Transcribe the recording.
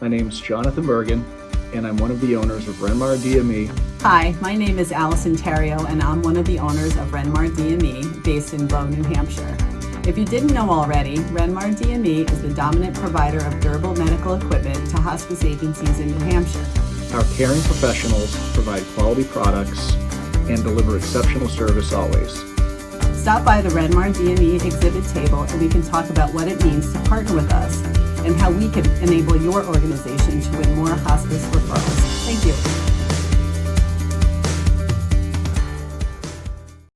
My name is Jonathan Bergen, and I'm one of the owners of Renmar DME. Hi, my name is Allison Terrio, and I'm one of the owners of Renmar DME based in Bow, New Hampshire. If you didn't know already, Renmar DME is the dominant provider of durable medical equipment to hospice agencies in New Hampshire. Our caring professionals provide quality products and deliver exceptional service always. Stop by the Renmar DME exhibit table and we can talk about what it means to partner with us how we can enable your organization to win more hospice referrals. Thank you.